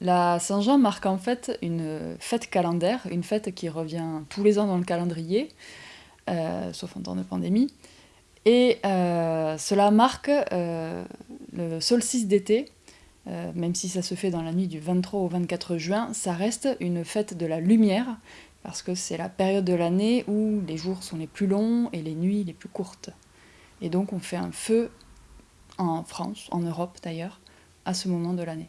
La Saint-Jean marque en fait une fête calendaire, une fête qui revient tous les ans dans le calendrier, euh, sauf en temps de pandémie. Et euh, cela marque euh, le solstice d'été, même si ça se fait dans la nuit du 23 au 24 juin, ça reste une fête de la lumière, parce que c'est la période de l'année où les jours sont les plus longs et les nuits les plus courtes. Et donc on fait un feu en France, en Europe d'ailleurs, à ce moment de l'année.